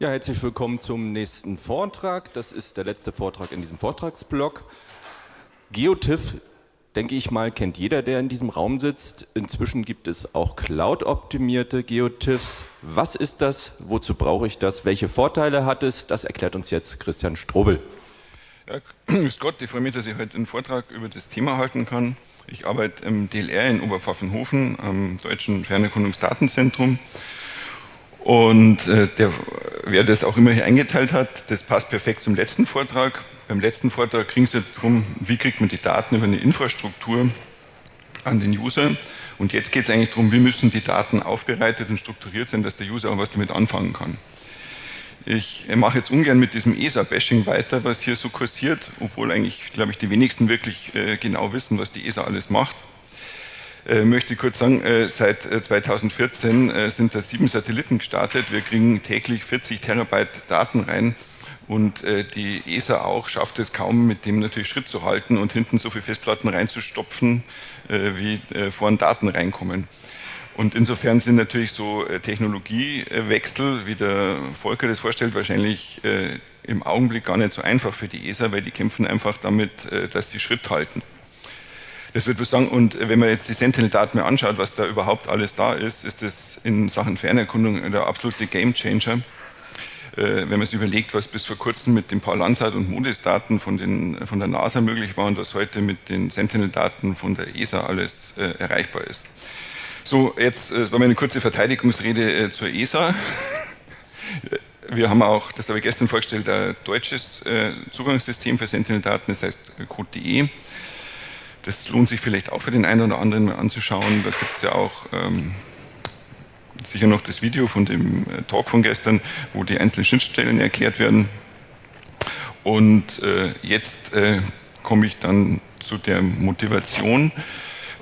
Ja, herzlich willkommen zum nächsten Vortrag. Das ist der letzte Vortrag in diesem Vortragsblock. GeoTIFF, denke ich mal, kennt jeder, der in diesem Raum sitzt. Inzwischen gibt es auch Cloud-optimierte GeoTIFFs. Was ist das? Wozu brauche ich das? Welche Vorteile hat es? Das erklärt uns jetzt Christian Strobel. Ja, grüß Gott, ich freue mich, dass ich heute einen Vortrag über das Thema halten kann. Ich arbeite im DLR in Oberpfaffenhofen am Deutschen Fernerkundungsdatenzentrum. Und äh, der, wer das auch immer hier eingeteilt hat, das passt perfekt zum letzten Vortrag. Beim letzten Vortrag ging es ja darum, wie kriegt man die Daten über eine Infrastruktur an den User. Und jetzt geht es eigentlich darum, wie müssen die Daten aufbereitet und strukturiert sein, dass der User auch was damit anfangen kann. Ich mache jetzt ungern mit diesem ESA-Bashing weiter, was hier so kursiert, obwohl eigentlich, glaube ich, die wenigsten wirklich äh, genau wissen, was die ESA alles macht. Äh, möchte kurz sagen, äh, seit 2014 äh, sind da sieben Satelliten gestartet. Wir kriegen täglich 40 Terabyte Daten rein. Und die ESA auch schafft es kaum, mit dem natürlich Schritt zu halten und hinten so viele Festplatten reinzustopfen, wie vorne Daten reinkommen. Und insofern sind natürlich so Technologiewechsel, wie der Volker das vorstellt, wahrscheinlich im Augenblick gar nicht so einfach für die ESA, weil die kämpfen einfach damit, dass sie Schritt halten. Das wird sagen, und wenn man jetzt die Sentinel-Daten mir anschaut, was da überhaupt alles da ist, ist das in Sachen Fernerkundung der absolute Gamechanger. Äh, wenn man sich überlegt, was bis vor kurzem mit den Paul-Landsat- und MODIS-Daten von, von der NASA möglich war und was heute mit den Sentinel-Daten von der ESA alles äh, erreichbar ist. So, jetzt äh, war meine kurze Verteidigungsrede äh, zur ESA. Wir haben auch, das habe ich gestern vorgestellt, ein deutsches äh, Zugangssystem für Sentinel-Daten, das heißt äh, Code.de. Das lohnt sich vielleicht auch für den einen oder anderen mal anzuschauen. Da gibt es ja auch ähm, sicher noch das Video von dem äh, Talk von gestern, wo die einzelnen Schnittstellen erklärt werden. Und äh, jetzt äh, komme ich dann zu der Motivation.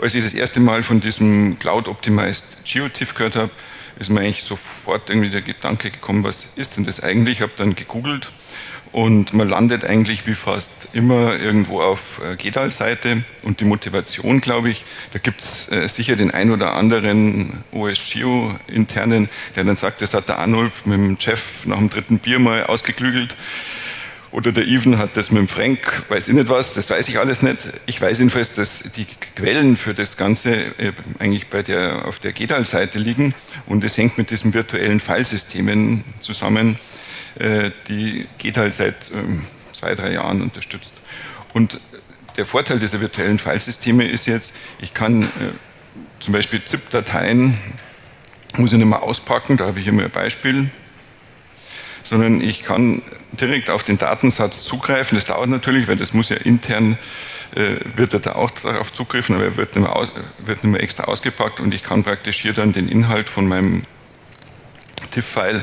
Als ich das erste Mal von diesem Cloud Optimized GeoTIFF gehört habe, ist mir eigentlich sofort irgendwie der Gedanke gekommen, was ist denn das eigentlich? Ich habe dann gegoogelt und man landet eigentlich wie fast immer irgendwo auf äh, GEDAL-Seite und die Motivation, glaube ich, da gibt es äh, sicher den ein oder anderen OSGeo-internen, der dann sagt, das hat der Arnulf mit dem Chef nach dem dritten Bier mal ausgeklügelt. Oder der Even hat das mit dem Frank, weiß ich nicht was, das weiß ich alles nicht. Ich weiß jedenfalls, dass die Quellen für das Ganze äh, eigentlich bei der, auf der GEDAL-Seite liegen. Und es hängt mit diesen virtuellen Filesystemen zusammen, die geht halt seit ähm, zwei, drei Jahren unterstützt. Und der Vorteil dieser virtuellen Filesysteme ist jetzt, ich kann äh, zum Beispiel ZIP-Dateien, muss ich nicht mehr auspacken, da habe ich mal ein Beispiel, sondern ich kann direkt auf den Datensatz zugreifen. Das dauert natürlich, weil das muss ja intern, äh, wird er da auch darauf zugriffen, aber er wird nicht, mehr aus, wird nicht mehr extra ausgepackt und ich kann praktisch hier dann den Inhalt von meinem TIFF-File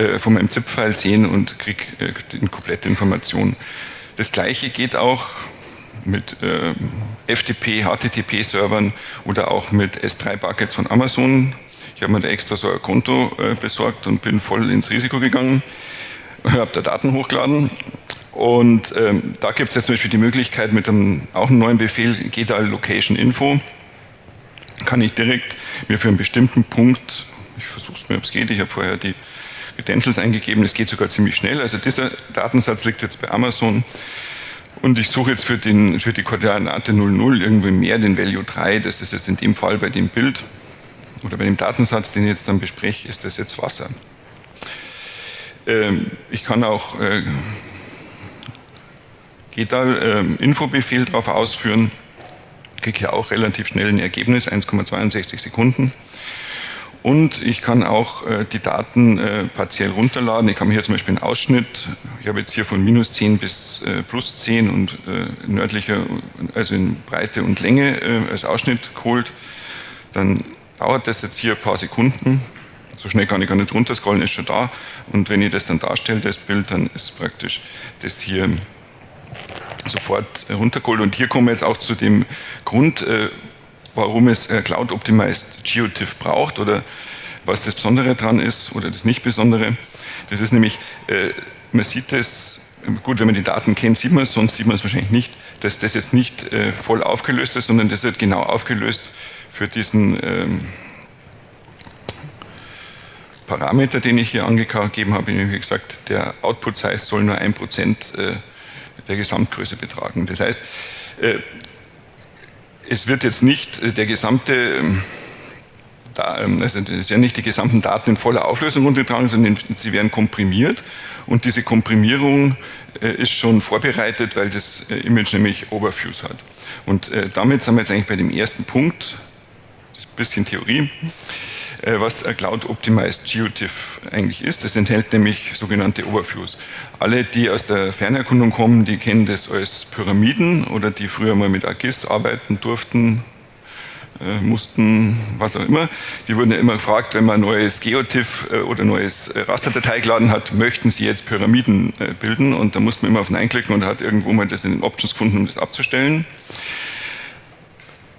äh, von meinem ZIP-File sehen und kriege äh, die komplette Information. Das gleiche geht auch mit äh, FTP, HTTP-Servern oder auch mit S3-Buckets von Amazon. Ich habe mir da extra so ein Konto besorgt und bin voll ins Risiko gegangen, habe da Daten hochgeladen und ähm, da gibt es jetzt zum Beispiel die Möglichkeit mit einem, auch einem neuen Befehl, GEDAL Location Info, kann ich direkt mir für einen bestimmten Punkt, ich versuche es mir, ob es geht, ich habe vorher die Credentials eingegeben, es geht sogar ziemlich schnell. Also dieser Datensatz liegt jetzt bei Amazon und ich suche jetzt für, den, für die Koordinate 00 irgendwie mehr den Value 3, das ist jetzt in dem Fall bei dem Bild oder bei dem Datensatz, den ich jetzt dann bespreche, ist das jetzt Wasser. Ähm, ich kann auch äh, GEDAL äh, Infobefehl darauf ausführen, kriege hier auch relativ schnell ein Ergebnis, 1,62 Sekunden. Und ich kann auch äh, die Daten äh, partiell runterladen. Ich habe mir hier zum Beispiel einen Ausschnitt. Ich habe jetzt hier von minus 10 bis äh, plus 10 und äh, nördlicher, also in Breite und Länge äh, als Ausschnitt geholt. Dann dauert das jetzt hier ein paar Sekunden. So schnell kann ich gar nicht runterscrollen, ist schon da. Und wenn ich das dann darstelle, das Bild, dann ist praktisch das hier sofort runtergeholt. Und hier kommen wir jetzt auch zu dem Grund, äh, warum es äh, Cloud Optimized GeoTIFF braucht oder was das Besondere dran ist oder das nicht Besondere. Das ist nämlich, äh, man sieht es, gut, wenn man die Daten kennt, sieht man es, sonst sieht man es wahrscheinlich nicht, dass das jetzt nicht äh, voll aufgelöst ist, sondern das wird genau aufgelöst für diesen ähm, Parameter, den ich hier angegeben habe, wie gesagt, der Output Size soll nur ein Prozent äh, der Gesamtgröße betragen. Das heißt, es wird jetzt nicht äh, der gesamte ähm, ähm, also es werden nicht die gesamten Daten in voller Auflösung runtergetragen, sondern sie werden komprimiert und diese Komprimierung ist schon vorbereitet, weil das Image nämlich Overviews hat. Und damit sind wir jetzt eigentlich bei dem ersten Punkt, das ist ein bisschen Theorie. Äh, was Cloud Optimized GeoTIFF eigentlich ist. Das enthält nämlich sogenannte Overviews. Alle, die aus der Fernerkundung kommen, die kennen das als Pyramiden oder die früher mal mit AGIS arbeiten durften, äh, mussten, was auch immer. Die wurden ja immer gefragt, wenn man ein neues GeoTIFF äh, oder neues Rasterdatei geladen hat, möchten sie jetzt Pyramiden bilden und da musste man immer auf Nein klicken und hat irgendwo mal das in den Options gefunden, um das abzustellen.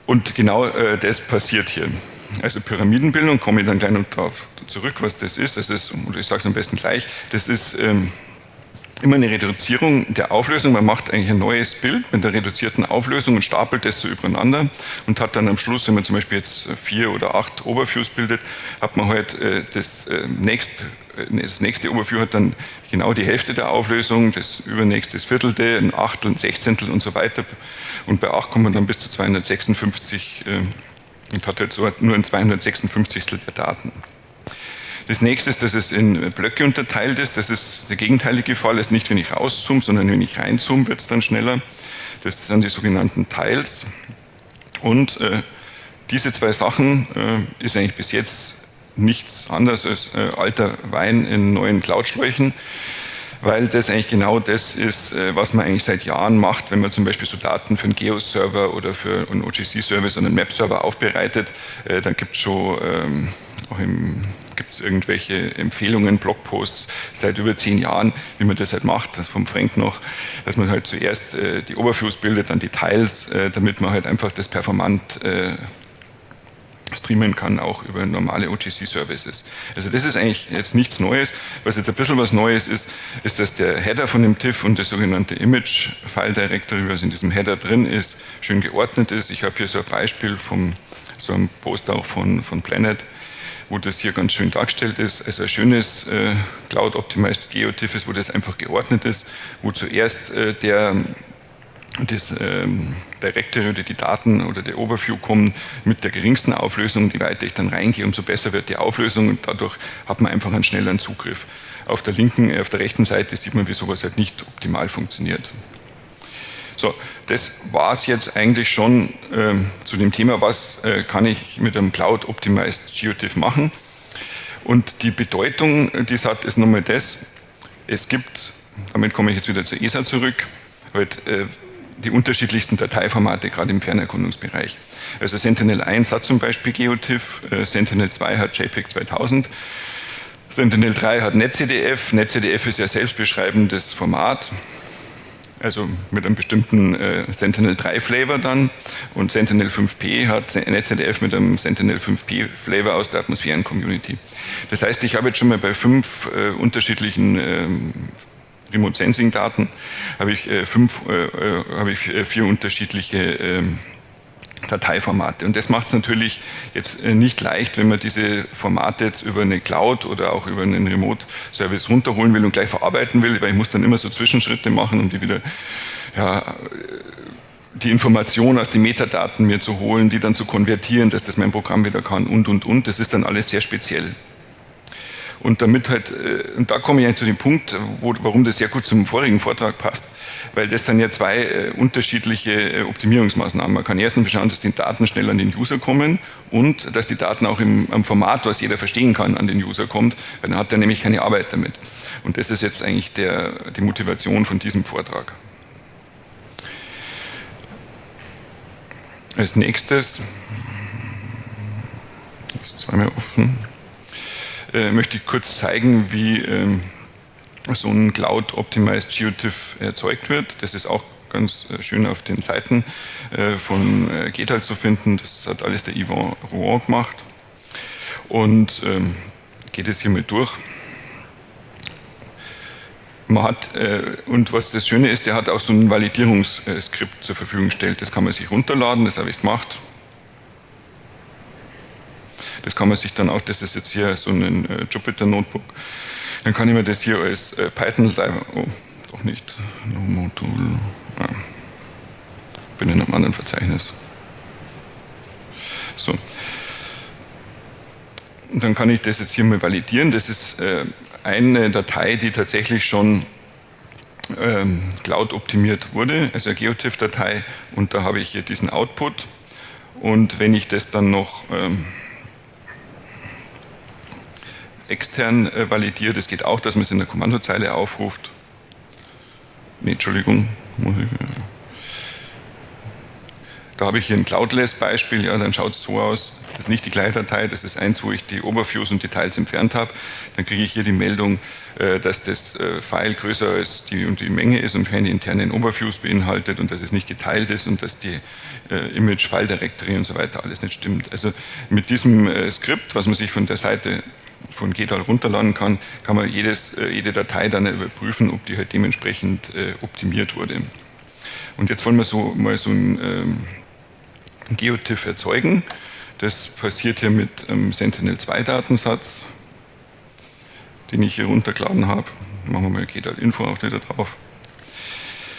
Und genau das passiert hier. Also Pyramidenbildung, komme ich dann gleich noch darauf zurück, was das ist. Das ist, oder ich sage es am besten gleich, das ist ähm, immer eine Reduzierung der Auflösung. Man macht eigentlich ein neues Bild mit der reduzierten Auflösung und stapelt das so übereinander und hat dann am Schluss, wenn man zum Beispiel jetzt vier oder acht Overviews bildet, hat man halt äh, das, äh, nächst, äh, das nächste Overview hat dann genau die Hälfte der Auflösung, das übernächste das Viertelte, ein Achtel, ein Sechzehntel und so weiter. Und bei acht kommt man dann bis zu 256 äh, und hat halt nur ein 256. der Daten. Das nächste ist, dass es in Blöcke unterteilt ist. Das ist der gegenteilige Fall. Ist nicht, wenn ich rauszoome, sondern wenn ich reinzoome, wird es dann schneller. Das sind die sogenannten Tiles. Und äh, diese zwei Sachen äh, ist eigentlich bis jetzt nichts anderes als äh, alter Wein in neuen Cloud-Schläuchen weil das eigentlich genau das ist, äh, was man eigentlich seit Jahren macht, wenn man zum Beispiel so Daten für einen Geo-Server oder für einen OGC-Service oder einen Map-Server aufbereitet, äh, dann gibt es schon ähm, auch im gibt es irgendwelche Empfehlungen, Blogposts seit über zehn Jahren, wie man das halt macht, vom Frank noch, dass man halt zuerst äh, die Overviews bildet, dann Details, äh, damit man halt einfach das performant äh, streamen kann, auch über normale OGC-Services. Also das ist eigentlich jetzt nichts Neues. Was jetzt ein bisschen was Neues ist, ist, dass der Header von dem TIFF und das sogenannte Image-File-Directory, was in diesem Header drin ist, schön geordnet ist. Ich habe hier so ein Beispiel von so einem Post auch von, von Planet, wo das hier ganz schön dargestellt ist. Also ein schönes äh, Cloud-Optimized GeoTIFF ist, wo das einfach geordnet ist, wo zuerst äh, der das ähm, Directory oder die Daten oder der Overview kommen mit der geringsten Auflösung. Je weiter ich dann reingehe, umso besser wird die Auflösung und dadurch hat man einfach einen schnelleren Zugriff. Auf der linken, äh, auf der rechten Seite sieht man, wie sowas halt nicht optimal funktioniert. So, das war es jetzt eigentlich schon ähm, zu dem Thema, was äh, kann ich mit einem Cloud Optimized GeoTIFF machen. Und die Bedeutung, die es hat, ist nochmal das, es gibt, damit komme ich jetzt wieder zur ESA zurück, halt, äh, die unterschiedlichsten Dateiformate, gerade im Fernerkundungsbereich. Also Sentinel-1 hat zum Beispiel GeoTIFF, äh, Sentinel-2 hat JPEG 2000, Sentinel-3 hat NetCDF. NetCDF ist ja selbstbeschreibendes Format, also mit einem bestimmten äh, Sentinel-3-Flavor dann. Und Sentinel-5P hat NetCDF mit einem Sentinel-5P-Flavor aus der Atmosphären-Community. Das heißt, ich habe jetzt schon mal bei fünf äh, unterschiedlichen ähm, Remote Sensing Daten habe ich, äh, fünf, äh, äh habe ich vier unterschiedliche ähm, Dateiformate. Und das macht es natürlich jetzt nicht leicht, wenn man diese Formate jetzt über eine Cloud oder auch über einen Remote-Service runterholen will und gleich verarbeiten will, weil ich muss dann immer so Zwischenschritte machen, um die wieder ja, die Informationen aus den Metadaten mir zu holen, die dann zu konvertieren, dass das mein Programm wieder kann und, und, und. Das ist dann alles sehr speziell. Und damit halt, äh, und da komme ich eigentlich zu dem Punkt, wo, warum das sehr gut zum vorigen Vortrag passt, weil das sind ja zwei äh, unterschiedliche äh, Optimierungsmaßnahmen. Man kann erstens schauen, dass die Daten schnell an den User kommen und dass die Daten auch im, im Format, was jeder verstehen kann, an den User kommt, weil dann hat er nämlich keine Arbeit damit. Und das ist jetzt eigentlich der, die Motivation von diesem Vortrag. Als nächstes, ist zweimal offen äh, möchte ich kurz zeigen, wie ähm, so ein Cloud-Optimized GeoTIFF erzeugt wird. Das ist auch ganz äh, schön auf den Seiten äh, von äh, Getal zu finden. Das hat alles der Yvon Rouen gemacht. Und ähm, geht es hier mal durch. Man hat, äh, und was das Schöne ist, der hat auch so ein Validierungsskript zur Verfügung gestellt. Das kann man sich runterladen, das habe ich gemacht. Das kann man sich dann auch, das ist jetzt hier so ein äh, Jupyter Notebook, dann kann ich mir das hier als äh, Python, oh, doch nicht, no Modul, ah, bin in einem anderen Verzeichnis. So. Und dann kann ich das jetzt hier mal validieren. Das ist äh, eine Datei, die tatsächlich schon ähm, Cloud optimiert wurde, also eine GeoTIFF-Datei und da habe ich hier diesen Output und wenn ich das dann noch ähm, extern äh, validiere, das geht auch, dass man es in der Kommandozeile aufruft. Nee, Entschuldigung, äh, da habe ich hier ein Cloudless-Beispiel, ja, dann schaut es so aus, das ist nicht die gleiche Datei, das ist eins, wo ich die Overviews und Details entfernt habe. Dann kriege ich hier die Meldung, äh, dass das äh, File größer als die, und die Menge ist und keine internen Overviews beinhaltet und dass es nicht geteilt ist und dass die äh, Image, File Directory und so weiter alles nicht stimmt. Also mit diesem Skript, was man sich von der Seite von GEDAL runterladen kann, kann man jedes, jede Datei dann überprüfen, ob die halt dementsprechend optimiert wurde. Und jetzt wollen wir so mal so ein ähm, GeoTIFF erzeugen. Das passiert hier mit einem Sentinel-2-Datensatz, den ich hier runtergeladen habe. Machen wir mal GDAL-Info auch wieder drauf.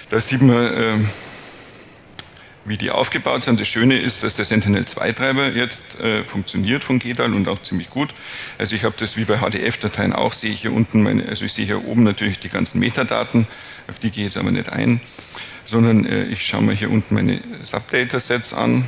Da sieht man, ähm, wie die aufgebaut sind. Das Schöne ist, dass der Sentinel-2-Treiber jetzt äh, funktioniert von GDAL und auch ziemlich gut. Also ich habe das wie bei HDF-Dateien auch, sehe ich hier unten, meine, also ich sehe hier oben natürlich die ganzen Metadaten, auf die gehe ich jetzt aber nicht ein, sondern äh, ich schaue mir hier unten meine Subdatasets an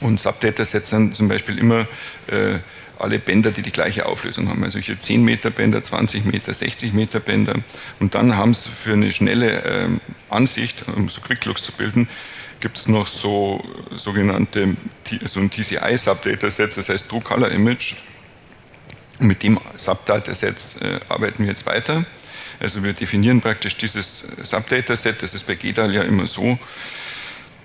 und Subdatasets sind zum Beispiel immer äh, alle Bänder, die die gleiche Auflösung haben. Also hier 10 Meter Bänder, 20 Meter, 60 Meter Bänder. Und dann haben sie für eine schnelle äh, Ansicht, um so Quicklooks zu bilden, gibt es noch so sogenannte so ein TCI-Subdataset, das heißt True Color Image. Und mit dem Subdataset äh, arbeiten wir jetzt weiter. Also wir definieren praktisch dieses Subdataset, das ist bei GEDAL ja immer so,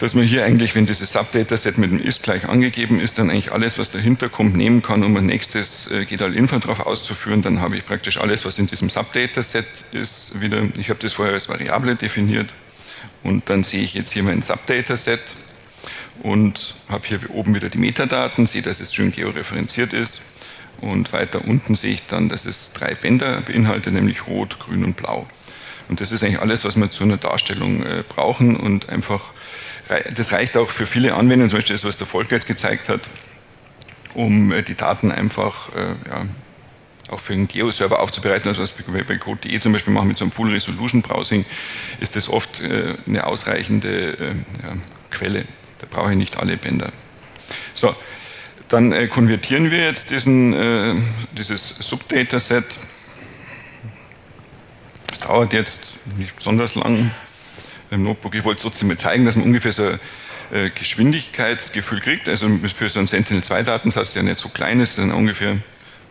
dass man hier eigentlich, wenn dieses Subdataset mit dem ist gleich angegeben ist, dann eigentlich alles, was dahinter kommt, nehmen kann, um ein nächstes äh, GDAL-Info drauf auszuführen. Dann habe ich praktisch alles, was in diesem Subdataset ist, wieder. Ich habe das vorher als Variable definiert und dann sehe ich jetzt hier mein Subdataset und habe hier oben wieder die Metadaten, sehe, dass es schön georeferenziert ist und weiter unten sehe ich dann, dass es drei Bänder beinhaltet, nämlich rot, grün und blau. Und das ist eigentlich alles, was wir zu einer Darstellung äh, brauchen und einfach das reicht auch für viele Anwendungen, zum Beispiel das, was der Volker jetzt gezeigt hat, um äh, die Daten einfach äh, ja, auch für einen Geo-Server aufzubereiten, also was wir bei Code.de zum Beispiel machen mit so einem Full Resolution Browsing, ist das oft äh, eine ausreichende ja, Quelle. Da brauche ich nicht alle Bänder. So, dann konvertieren wir jetzt diesen, dieses Subdataset. Das dauert jetzt nicht besonders lang im Notebook. Ich wollte trotzdem mal zeigen, dass man ungefähr so ein äh, Geschwindigkeitsgefühl kriegt. Also für so einen Sentinel-2-Datensatz, der nicht so klein ist, dann ungefähr,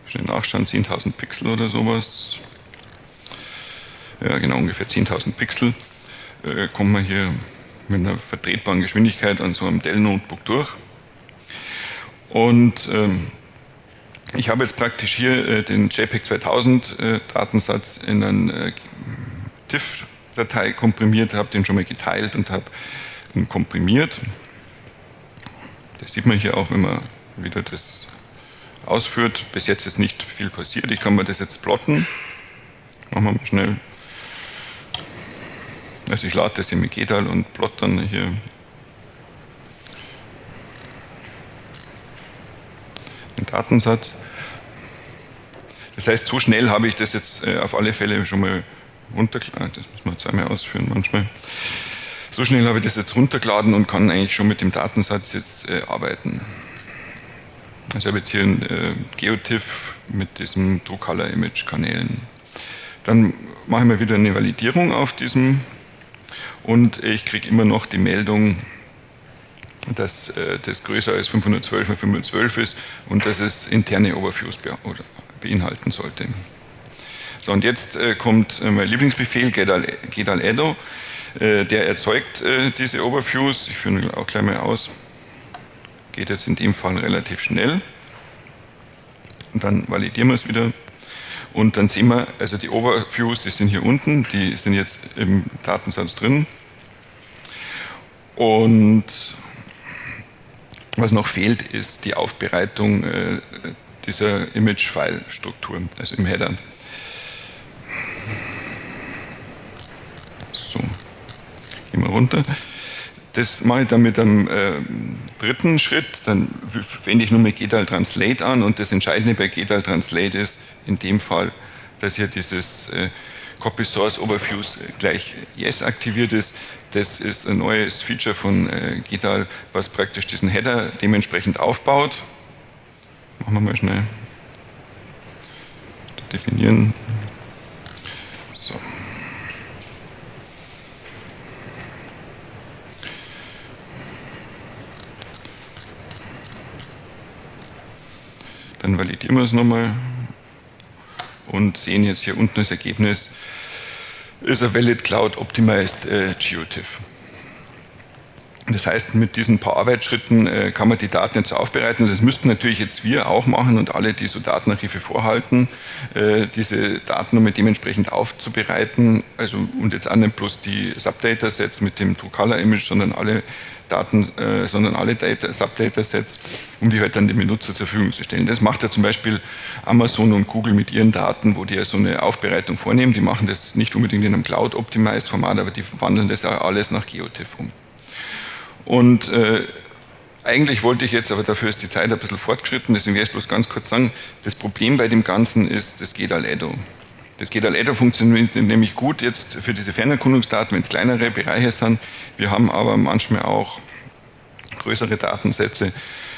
schnell nachschauen, 10.000 Pixel oder sowas. Ja, genau, ungefähr 10.000 Pixel. Äh, kommt man hier mit einer vertretbaren Geschwindigkeit an so einem Dell-Notebook durch. Und ähm, ich habe jetzt praktisch hier äh, den JPEG 2000 äh, Datensatz in einen äh, TIFF Datei komprimiert, habe den schon mal geteilt und habe ihn komprimiert. Das sieht man hier auch, wenn man wieder das ausführt. Bis jetzt ist nicht viel passiert. Ich kann mir das jetzt plotten. Machen wir mal schnell. Also ich lade das in Megedal und plot dann hier den Datensatz. Das heißt, so schnell habe ich das jetzt äh, auf alle Fälle schon mal runtergeladen. Das muss man zweimal ausführen manchmal. So schnell habe ich das jetzt runtergeladen und kann eigentlich schon mit dem Datensatz jetzt äh, arbeiten. Also ich habe jetzt hier ein äh, GeoTIFF mit diesem True-Color-Image-Kanälen. Dann mache ich mal wieder eine Validierung auf diesem und ich kriege immer noch die Meldung, dass äh, das größer als 512 mal 512 ist und dass es interne Overviews beinhalten sollte. So, und jetzt äh, kommt äh, mein Lieblingsbefehl, gedal edo, äh, der erzeugt äh, diese Overviews. Ich führe ihn auch gleich mal aus. Geht jetzt in dem Fall relativ schnell. Und dann validieren wir es wieder. Und dann sehen wir, also die Overviews, die sind hier unten, die sind jetzt im Datensatz drin. Und Was noch fehlt, ist die Aufbereitung äh, dieser Image-File-Struktur, also im Header. So, gehen wir runter. Das mache ich dann mit einem äh, dritten Schritt, dann wende ich nur mit GDAL Translate an und das Entscheidende bei GDAL Translate ist in dem Fall, dass hier dieses äh, Copy Source Overviews gleich Yes aktiviert ist. Das ist ein neues Feature von äh, GDAL, was praktisch diesen Header dementsprechend aufbaut. Machen wir mal schnell. Definieren. So. Wir es nochmal und sehen jetzt hier unten das Ergebnis ist a valid cloud optimized äh, GeoTIFF. Das heißt, mit diesen paar Arbeitsschritten äh, kann man die Daten jetzt aufbereiten. Das müssten natürlich jetzt wir auch machen und alle, die so Datenarchive vorhalten, äh, diese Daten dementsprechend aufzubereiten. Also und jetzt auch nicht bloß die Subdata-Sets mit dem True-Color-Image, sondern alle Daten, äh, sondern alle Subdata-Sets, um die halt dann dem Benutzer zur Verfügung zu stellen. Das macht ja zum Beispiel Amazon und Google mit ihren Daten, wo die ja so eine Aufbereitung vornehmen. Die machen das nicht unbedingt in einem Cloud-Optimized-Format, aber die verwandeln das ja alles nach GeoTIFF um. Und äh, eigentlich wollte ich jetzt, aber dafür ist die Zeit ein bisschen fortgeschritten, deswegen werde ich bloß ganz kurz sagen, das Problem bei dem Ganzen ist, das geht all edo. Das geht all funktioniert nämlich gut jetzt für diese Fernerkundungsdaten, wenn es kleinere Bereiche sind. Wir haben aber manchmal auch größere Datensätze.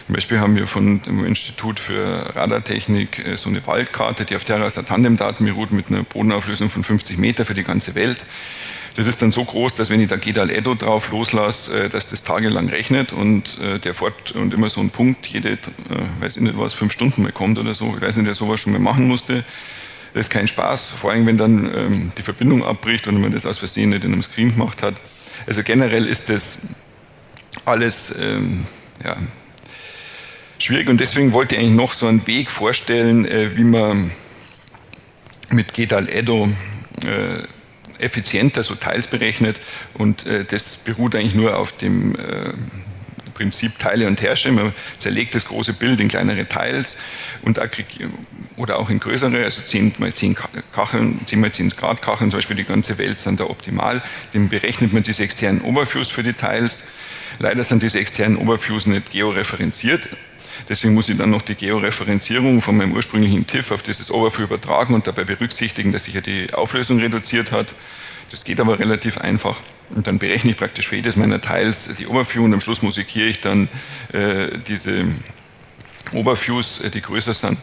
Zum Beispiel haben wir von dem Institut für Radartechnik äh, so eine Waldkarte, die auf Terra Tandem-Daten beruht mit einer Bodenauflösung von 50 Meter für die ganze Welt. Das ist dann so groß, dass wenn ich da GEDAL Edo drauf loslasse, äh, dass das tagelang rechnet und äh, der fort und immer so ein Punkt jede, weiß ich nicht was, fünf Stunden mal kommt oder so. Ich weiß nicht, wer sowas schon mal machen musste. Das ist kein Spaß, vor allem wenn dann ähm, die Verbindung abbricht und man das aus Versehen nicht in einem Screen gemacht hat. Also generell ist das alles ähm, ja, schwierig und deswegen wollte ich eigentlich noch so einen Weg vorstellen, äh, wie man mit GEDAL Edo äh, effizienter so Teils berechnet und äh, das beruht eigentlich nur auf dem äh, Prinzip Teile und Herrsche. Man zerlegt das große Bild in kleinere Teils und oder auch in größere, also 10 mal 10 Kacheln, 10 mal 10 Grad Kacheln, zum Beispiel die ganze Welt sind da optimal. Dem berechnet man diese externen Overviews für die Teils. Leider sind diese externen Overviews nicht georeferenziert. Deswegen muss ich dann noch die Georeferenzierung von meinem ursprünglichen TIFF auf dieses Overview übertragen und dabei berücksichtigen, dass sich ja die Auflösung reduziert hat. Das geht aber relativ einfach. Und dann berechne ich praktisch für jedes meiner Teils die Overview und am Schluss musikiere ich dann äh, diese Overviews, äh, die größer sind,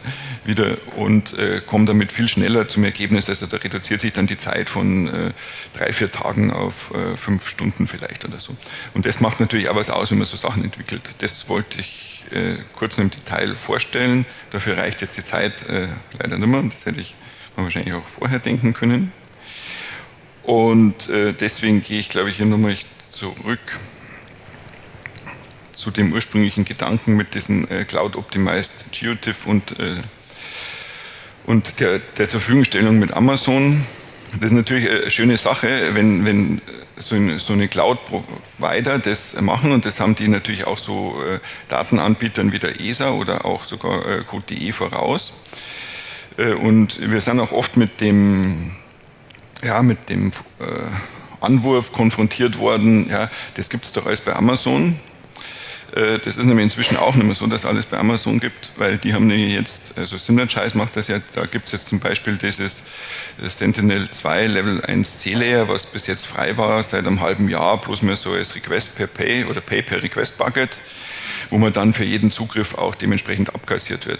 wieder und äh, komme damit viel schneller zum Ergebnis. Also da reduziert sich dann die Zeit von äh, drei, vier Tagen auf äh, fünf Stunden vielleicht oder so. Und das macht natürlich auch was aus, wenn man so Sachen entwickelt. Das wollte ich äh, kurz im Detail vorstellen. Dafür reicht jetzt die Zeit äh, leider nicht mehr. Das hätte ich wahrscheinlich auch vorher denken können. Und äh, deswegen gehe ich, glaube ich, hier nochmal zurück zu dem ursprünglichen Gedanken mit diesem äh, Cloud-Optimized GeoTIFF und, äh, und der, der zur Verfügungstellung mit Amazon. Das ist natürlich eine schöne Sache, wenn, wenn so, eine, so eine Cloud-Provider das machen und das haben die natürlich auch so äh, Datenanbietern wie der ESA oder auch sogar äh, Code.de voraus. Äh, und wir sind auch oft mit dem ja, mit dem äh, Anwurf konfrontiert worden, ja, das gibt es doch alles bei Amazon. Äh, das ist nämlich inzwischen auch nicht mehr so, dass alles bei Amazon gibt, weil die haben jetzt, also Synergize macht das ja, da gibt es jetzt zum Beispiel dieses Sentinel 2 Level 1 C-Layer, was bis jetzt frei war seit einem halben Jahr, bloß mehr so als Request per Pay oder Pay per Request Bucket, wo man dann für jeden Zugriff auch dementsprechend abkassiert wird.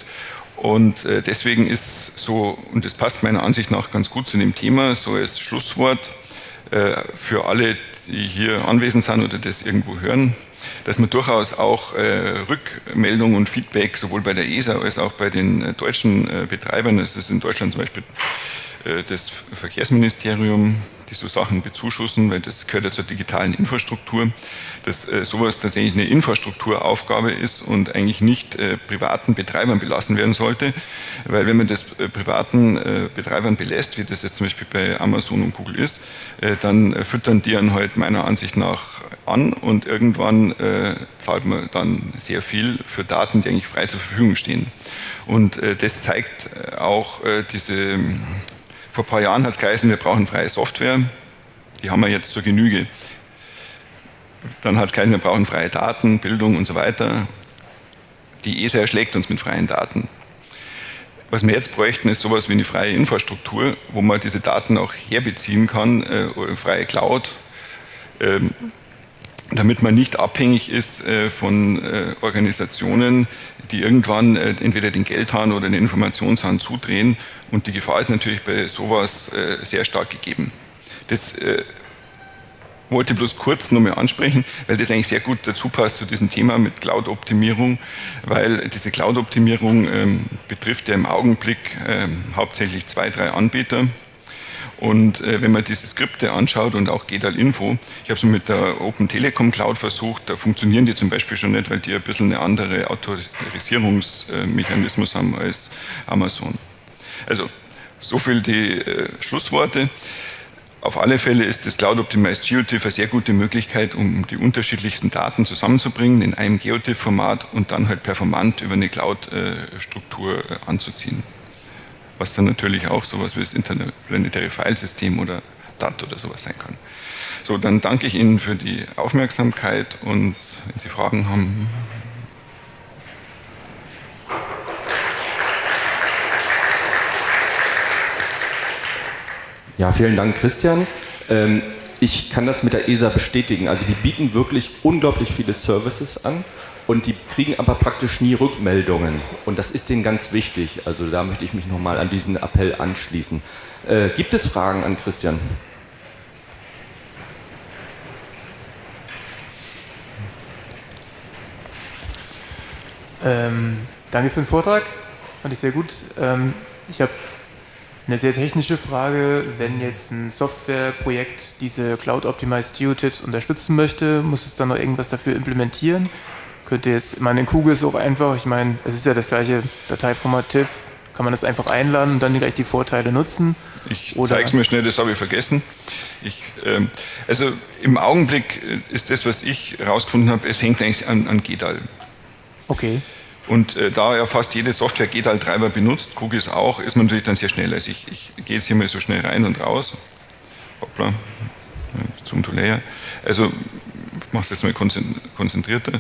Und äh, deswegen ist so, und das passt meiner Ansicht nach ganz gut zu dem Thema, so als Schlusswort äh, für alle, die hier anwesend sind oder das irgendwo hören, dass man durchaus auch äh, Rückmeldung und Feedback sowohl bei der ESA als auch bei den deutschen Betreibern, das ist in Deutschland zum Beispiel das Verkehrsministerium, die so Sachen bezuschussen, weil das gehört ja zur digitalen Infrastruktur, dass äh, sowas tatsächlich eine Infrastrukturaufgabe ist und eigentlich nicht äh, privaten Betreibern belassen werden sollte, weil wenn man das äh, privaten äh, Betreibern belässt, wie das jetzt zum Beispiel bei Amazon und Google ist, äh, dann äh, füttern die dann halt meiner Ansicht nach an und irgendwann zahlt man dann sehr viel für Daten, die eigentlich frei zur Verfügung stehen. Und das zeigt auch diese vor ein paar Jahren hat es geheißen, wir brauchen freie Software. Die haben wir jetzt zur Genüge. Dann hat es geheißen, wir brauchen freie Daten, Bildung und so weiter. Die ESA erschlägt uns mit freien Daten. Was wir jetzt bräuchten, ist sowas wie eine freie Infrastruktur, wo man diese Daten auch herbeziehen kann, äh, freie Cloud, ähm, damit man nicht abhängig ist äh, von äh, Organisationen, die irgendwann äh, entweder den Geldhahn oder den Informationshahn zudrehen. Und die Gefahr ist natürlich bei sowas sehr stark gegeben. Das wollte bloß kurz nur mal ansprechen, weil das eigentlich sehr gut dazu passt zu diesem Thema mit Cloud-Optimierung, weil diese Cloud-Optimierung ähm, betrifft ja im Augenblick ähm, hauptsächlich zwei, drei Anbieter. Und äh, wenn man diese Skripte anschaut und auch GEDAL Info, ich habe es mit der Open Telekom Cloud versucht, da funktionieren die zum Beispiel schon nicht, weil die ein bisschen eine andere Autorisierungsmechanismus haben als Amazon. Also so viel die äh, Schlussworte. Auf alle Fälle ist das Cloud Optimized GeoTIFF eine sehr gute Möglichkeit, um die unterschiedlichsten Daten zusammenzubringen in einem GeoTIFF-Format und dann halt performant über eine Cloud-Struktur äh, anzuziehen was dann natürlich auch sowas wie das Interplanetary Filesystem oder DAT oder sowas sein kann. So, dann danke ich Ihnen für die Aufmerksamkeit und wenn Sie Fragen haben. Ja, vielen Dank, Christian. Ähm, ich kann das mit der ESA bestätigen. Also die bieten wirklich unglaublich viele Services an und die kriegen aber praktisch nie Rückmeldungen. Und das ist denen ganz wichtig. Also da möchte ich mich nochmal an diesen Appell anschließen. Äh, gibt es Fragen an Christian? Ähm, danke für den Vortrag, fand ich sehr gut. Ähm, ich habe eine sehr technische Frage. Wenn jetzt ein Softwareprojekt diese Cloud-Optimized Geotips unterstützen möchte, muss es dann noch irgendwas dafür implementieren? könnte jetzt, ich meine, in Kugel ist auch einfach, ich meine, es ist ja das gleiche Dateiformat TIFF, kann man das einfach einladen und dann gleich die Vorteile nutzen? Ich zeige es mir schnell, das habe ich vergessen. Ich, ähm, also im Augenblick ist das, was ich herausgefunden habe, es hängt eigentlich an, an GEDAL. Okay. Und äh, da ja fast jede Software GEDAL-Treiber benutzt, Kugis auch, ist man natürlich dann sehr schnell. Also ich, ich gehe jetzt hier mal so schnell rein und raus. Hoppla, Zoom to Layer. Also ich mache es jetzt mal konzentrierter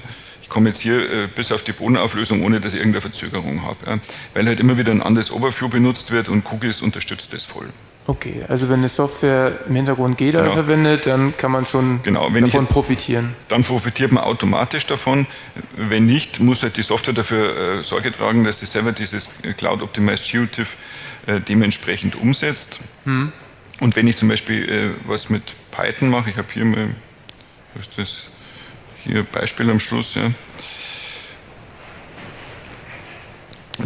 komme jetzt hier äh, bis auf die Bodenauflösung, ohne dass ich irgendeine Verzögerung habe. Ja. Weil halt immer wieder ein anderes Overview benutzt wird und Cookies unterstützt das voll. Okay, also wenn eine Software im Hintergrund GEDA genau. verwendet, dann kann man schon genau, davon profitieren. Dann profitiert man automatisch davon. Wenn nicht, muss halt die Software dafür äh, Sorge tragen, dass sie selber dieses Cloud Optimized GeoTIFF äh, dementsprechend umsetzt. Hm. Und wenn ich zum Beispiel äh, was mit Python mache, ich habe hier mal, was ist das? Hier Beispiel am Schluss. Ja.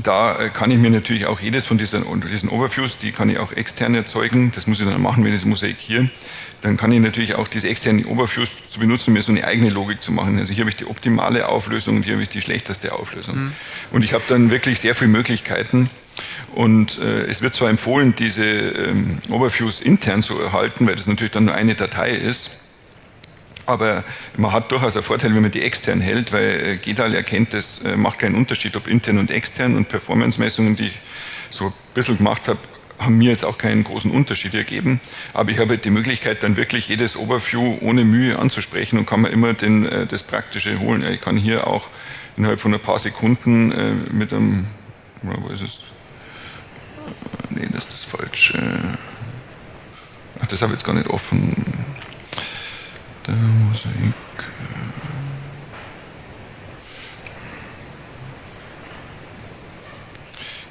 Da äh, kann ich mir natürlich auch jedes von diesen, diesen Overviews, die kann ich auch extern erzeugen, das muss ich dann machen, wenn ich das mosaikiere, dann kann ich natürlich auch diese externen Overviews zu benutzen, um mir so eine eigene Logik zu machen. Also hier habe ich die optimale Auflösung und hier habe ich die schlechteste Auflösung. Mhm. Und ich habe dann wirklich sehr viele Möglichkeiten und äh, es wird zwar empfohlen, diese ähm, Overviews intern zu erhalten, weil das natürlich dann nur eine Datei ist, aber man hat durchaus einen Vorteil, wenn man die extern hält, weil äh, GEDAL erkennt, das äh, macht keinen Unterschied, ob intern und extern und Performance-Messungen, die ich so ein bisschen gemacht habe, haben mir jetzt auch keinen großen Unterschied ergeben, aber ich habe halt die Möglichkeit, dann wirklich jedes Overview ohne Mühe anzusprechen und kann mir immer den, äh, das Praktische holen. Ich kann hier auch innerhalb von ein paar Sekunden mit einem, wo ist es? Nee, das ist das falsche. Ach, das habe ich jetzt gar nicht offen der Mosaik.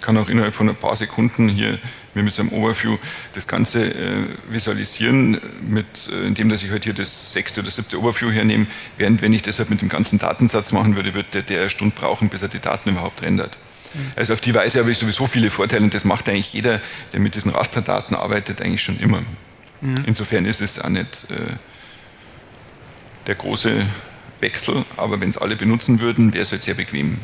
kann auch innerhalb von ein paar Sekunden hier mit so einem Overview das Ganze äh, visualisieren, mit, äh, indem dass ich halt hier das sechste oder siebte Overview hernehme, während wenn ich das halt mit dem ganzen Datensatz machen würde, würde der, der eine Stunde brauchen, bis er die Daten überhaupt rendert. Mhm. Also auf die Weise habe ich sowieso viele Vorteile und das macht eigentlich jeder, der mit diesen Rasterdaten arbeitet, eigentlich schon immer. Mhm. Insofern ist es auch nicht äh, der große Wechsel, aber wenn es alle benutzen würden, wäre es halt sehr bequem.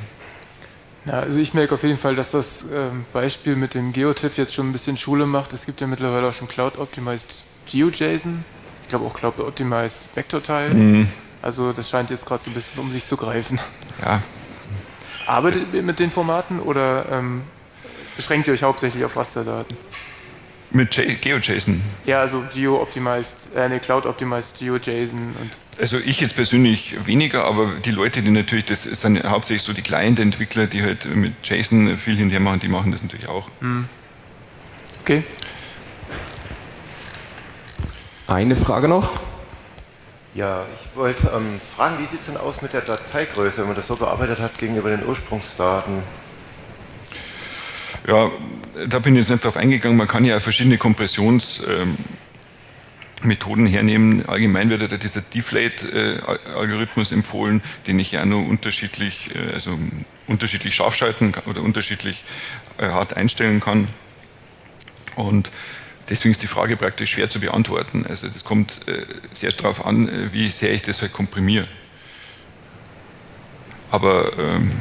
Ja, also ich merke auf jeden Fall, dass das ähm, Beispiel mit dem GeoTIFF jetzt schon ein bisschen Schule macht. Es gibt ja mittlerweile auch schon Cloud Optimized GeoJSON. Ich glaube auch Cloud Optimized Vector Tiles. Mhm. Also das scheint jetzt gerade so ein bisschen um sich zu greifen. Ja. Arbeitet ihr mit den Formaten oder ähm, beschränkt ihr euch hauptsächlich auf Rasterdaten? Mit GeoJSON? Ja, also Geo-Optimized, äh, ne, Cloud-Optimized GeoJSON und also ich jetzt persönlich weniger, aber die Leute, die natürlich, das sind hauptsächlich so die Client-Entwickler, die halt mit JSON viel hinterher machen, die machen das natürlich auch. Hm. Okay. Eine Frage noch? Ja, ich wollte ähm, fragen, wie sieht es denn aus mit der Dateigröße, wenn man das so bearbeitet hat gegenüber den Ursprungsdaten? Ja, da bin ich jetzt nicht drauf eingegangen. Man kann ja verschiedene Kompressionsmethoden ähm, hernehmen. Allgemein wird ja dieser Deflate-Algorithmus empfohlen, den ich ja nur unterschiedlich, äh, also unterschiedlich scharf schalten oder unterschiedlich äh, hart einstellen kann. Und deswegen ist die Frage praktisch schwer zu beantworten. Also das kommt äh, sehr darauf an, wie sehr ich das halt komprimiere. Aber ähm,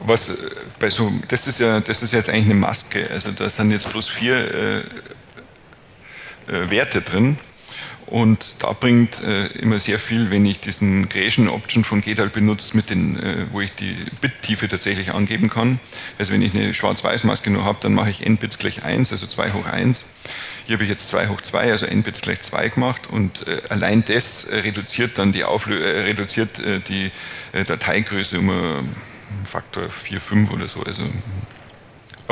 was bei so, das ist ja, das ist jetzt eigentlich eine Maske, also da sind jetzt bloß vier äh, äh, Werte drin und da bringt äh, immer sehr viel, wenn ich diesen Creation Option von GEDAL benutze, mit den, äh, wo ich die Bittiefe tatsächlich angeben kann. Also wenn ich eine Schwarz-Weiß-Maske nur habe, dann mache ich n Bits gleich 1, also 2 hoch 1. Hier habe ich jetzt 2 hoch 2, also n Bits gleich 2 gemacht und äh, allein das reduziert dann die, Auflö reduziert die Dateigröße um Faktor 4, 5 oder so, also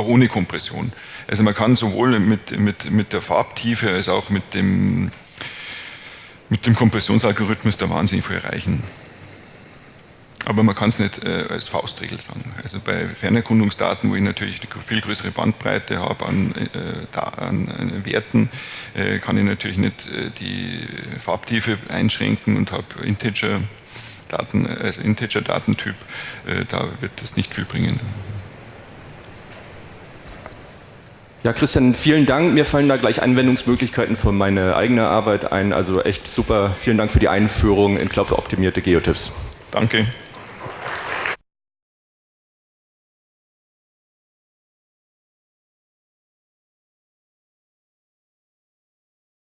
ohne Kompression. Also man kann sowohl mit, mit, mit der Farbtiefe als auch mit dem, mit dem Kompressionsalgorithmus da wahnsinnig viel erreichen. Aber man kann es nicht äh, als Faustregel sagen. Also bei Fernerkundungsdaten, wo ich natürlich eine viel größere Bandbreite habe an, äh, an, an Werten, äh, kann ich natürlich nicht äh, die Farbtiefe einschränken und habe Integer Daten, als Integer-Datentyp, äh, da wird das nicht viel bringen. Ja, Christian, vielen Dank. Mir fallen da gleich Anwendungsmöglichkeiten für meine eigene Arbeit ein. Also echt super. Vielen Dank für die Einführung in cloud-optimierte Geotiffs. Danke.